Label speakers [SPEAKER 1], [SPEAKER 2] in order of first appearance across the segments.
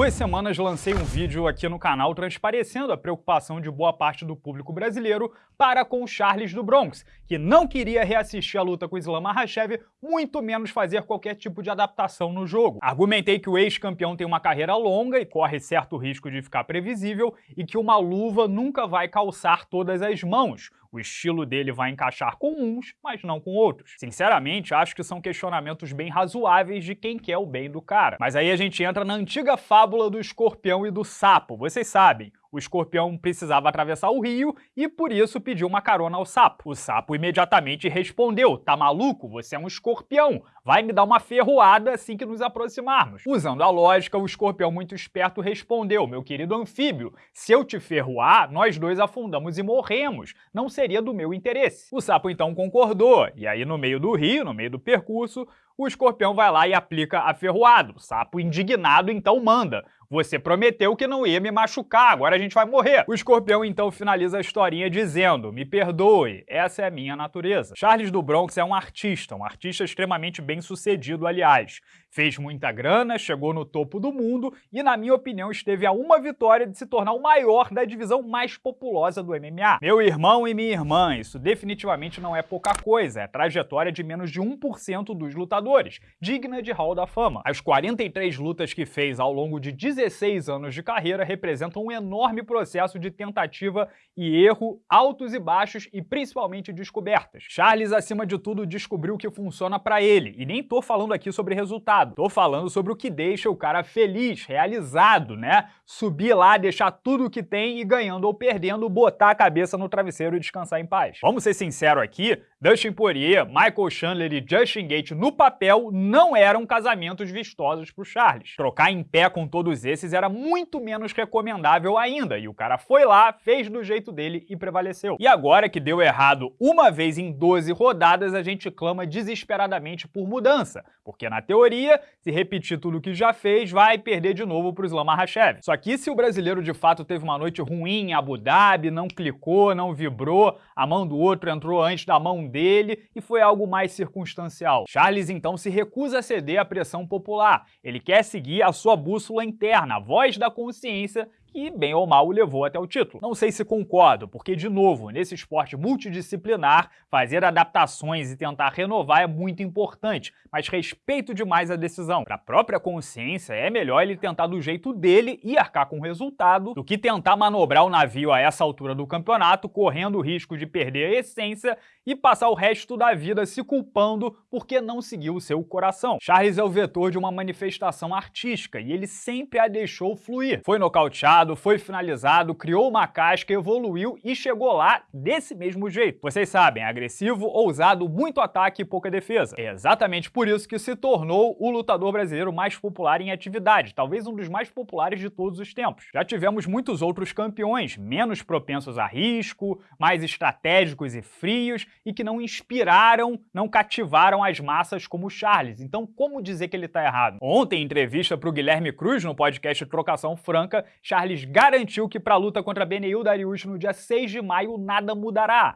[SPEAKER 1] duas semanas lancei um vídeo aqui no canal transparecendo a preocupação de boa parte do público brasileiro para com o Charles do Bronx, que não queria reassistir a luta com Islam Makhachev, muito menos fazer qualquer tipo de adaptação no jogo. Argumentei que o ex-campeão tem uma carreira longa e corre certo risco de ficar previsível e que uma luva nunca vai calçar todas as mãos, o estilo dele vai encaixar com uns, mas não com outros. Sinceramente, acho que são questionamentos bem razoáveis de quem quer o bem do cara. Mas aí a gente entra na antiga fábula do escorpião e do sapo. Vocês sabem, o escorpião precisava atravessar o rio e por isso pediu uma carona ao sapo. O sapo imediatamente respondeu, tá maluco? Você é um escorpião, vai me dar uma ferroada assim que nos aproximarmos. Usando a lógica, o escorpião muito esperto respondeu, meu querido anfíbio, se eu te ferroar, nós dois afundamos e morremos, não seria do meu interesse. O sapo então concordou, e aí no meio do rio, no meio do percurso, o escorpião vai lá e aplica a ferroada. O sapo indignado então manda, você prometeu que não ia me machucar, agora a gente vai morrer. O escorpião então finaliza a historinha dizendo, me perdoe, essa é a minha natureza. Charles do Bronx é um artista, um artista extremamente bem sucedido, aliás. Fez muita grana, chegou no topo do mundo e, na minha opinião, esteve a uma vitória de se tornar o maior da divisão mais populosa do MMA. Meu irmão e minha irmã, isso definitivamente não é pouca coisa, é trajetória de menos de 1% dos lutadores, digna de Hall da Fama. As 43 lutas que fez ao longo de 16 anos de carreira representam um enorme processo de tentativa e erro, altos e baixos e principalmente descobertas. Charles, acima de tudo, descobriu o que funciona para ele, e nem tô falando aqui sobre resultados, Tô falando sobre o que deixa o cara feliz, realizado, né? Subir lá, deixar tudo o que tem e ganhando ou perdendo, botar a cabeça no travesseiro e descansar em paz. Vamos ser sinceros aqui, Dustin Poirier, Michael Chandler e Justin Gate no papel não eram casamentos vistosos pro Charles. Trocar em pé com todos esses era muito menos recomendável ainda, e o cara foi lá, fez do jeito dele e prevaleceu. E agora que deu errado uma vez em 12 rodadas, a gente clama desesperadamente por mudança, porque na teoria se repetir tudo o que já fez, vai perder de novo para o Islam Makhachev. Só que se o brasileiro de fato teve uma noite ruim em Abu Dhabi, não clicou, não vibrou, a mão do outro entrou antes da mão dele e foi algo mais circunstancial. Charles então se recusa a ceder à pressão popular. Ele quer seguir a sua bússola interna, a voz da consciência que, bem ou mal, o levou até o título. Não sei se concordo, porque, de novo, nesse esporte multidisciplinar, fazer adaptações e tentar renovar é muito importante, mas respeito demais a decisão. Para a própria consciência, é melhor ele tentar do jeito dele e arcar com o resultado, do que tentar manobrar o navio a essa altura do campeonato, correndo o risco de perder a essência e passar o resto da vida se culpando porque não seguiu o seu coração. Charles é o vetor de uma manifestação artística e ele sempre a deixou fluir. Foi nocauteado, foi finalizado, criou uma casca, evoluiu e chegou lá desse mesmo jeito. Vocês sabem, agressivo, ousado, muito ataque e pouca defesa. É exatamente por isso que se tornou o lutador brasileiro mais popular em atividade, talvez um dos mais populares de todos os tempos. Já tivemos muitos outros campeões, menos propensos a risco, mais estratégicos e frios e que não inspiraram, não cativaram as massas como o Charles. Então, como dizer que ele está errado? Ontem, em entrevista para o Guilherme Cruz no podcast Trocação Franca, Charles Charles garantiu que para a luta contra Beneil Dariush no dia 6 de maio nada mudará,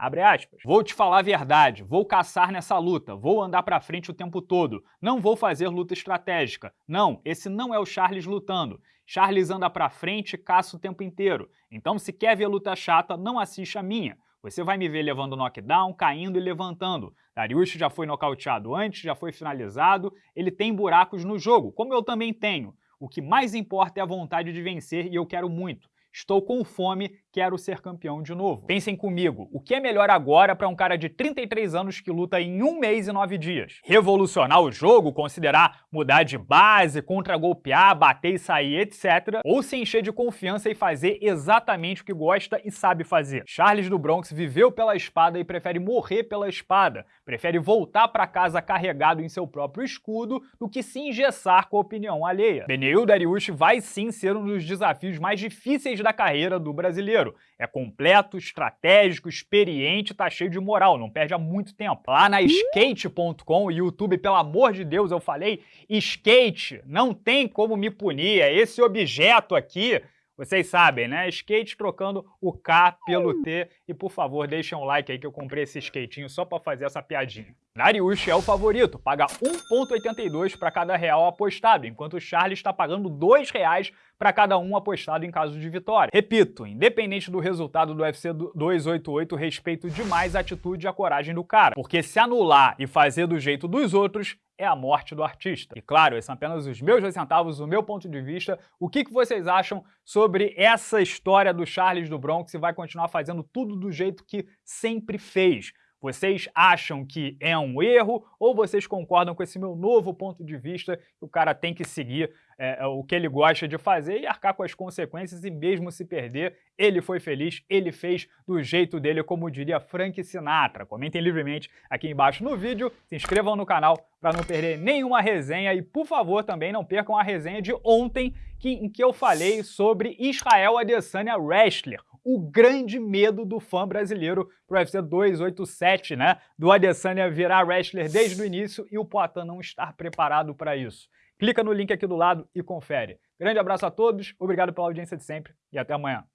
[SPEAKER 1] Vou te falar a verdade, vou caçar nessa luta, vou andar para frente o tempo todo, não vou fazer luta estratégica. Não, esse não é o Charles lutando. Charles anda para frente e caça o tempo inteiro. Então se quer ver luta chata, não assiste a minha. Você vai me ver levando knockdown, caindo e levantando. Dariush já foi nocauteado antes, já foi finalizado, ele tem buracos no jogo, como eu também tenho. O que mais importa é a vontade de vencer e eu quero muito. Estou com fome, quero ser campeão de novo. Pensem comigo, o que é melhor agora para um cara de 33 anos que luta em um mês e nove dias? Revolucionar o jogo, considerar mudar de base, contra-golpear, bater e sair, etc. Ou se encher de confiança e fazer exatamente o que gosta e sabe fazer? Charles do Bronx viveu pela espada e prefere morrer pela espada. Prefere voltar para casa carregado em seu próprio escudo do que se engessar com a opinião alheia. Beneil Dariush vai sim ser um dos desafios mais difíceis da carreira do brasileiro. É completo, estratégico, experiente, tá cheio de moral, não perde há muito tempo. Lá na skate.com, YouTube, pelo amor de Deus, eu falei skate, não tem como me punir, é esse objeto aqui Vocês sabem, né? Skate trocando o K pelo T. E por favor, deixem um like aí que eu comprei esse skatinho só para fazer essa piadinha. Dariush é o favorito, paga 1,82 para cada real apostado, enquanto o Charles está pagando R$ 2,00 para cada um apostado em caso de vitória. Repito, independente do resultado do UFC 288, respeito demais a atitude e a coragem do cara, porque se anular e fazer do jeito dos outros é a morte do artista. E claro, esses são apenas os meus dois centavos, o meu ponto de vista. O que, que vocês acham sobre essa história do Charles do Bronx e vai continuar fazendo tudo do jeito que sempre fez? Vocês acham que é um erro ou vocês concordam com esse meu novo ponto de vista que o cara tem que seguir é, é, o que ele gosta de fazer e arcar com as consequências e mesmo se perder, ele foi feliz, ele fez do jeito dele, como diria Frank Sinatra. Comentem livremente aqui embaixo no vídeo, se inscrevam no canal para não perder nenhuma resenha e, por favor, também não percam a resenha de ontem que, em que eu falei sobre Israel Adesanya Wrestler, o grande medo do fã brasileiro pro UFC 287, né? Do Adesanya virar wrestler desde o início e o Poatan não estar preparado para isso. Clica no link aqui do lado e confere. Grande abraço a todos, obrigado pela audiência de sempre e até amanhã.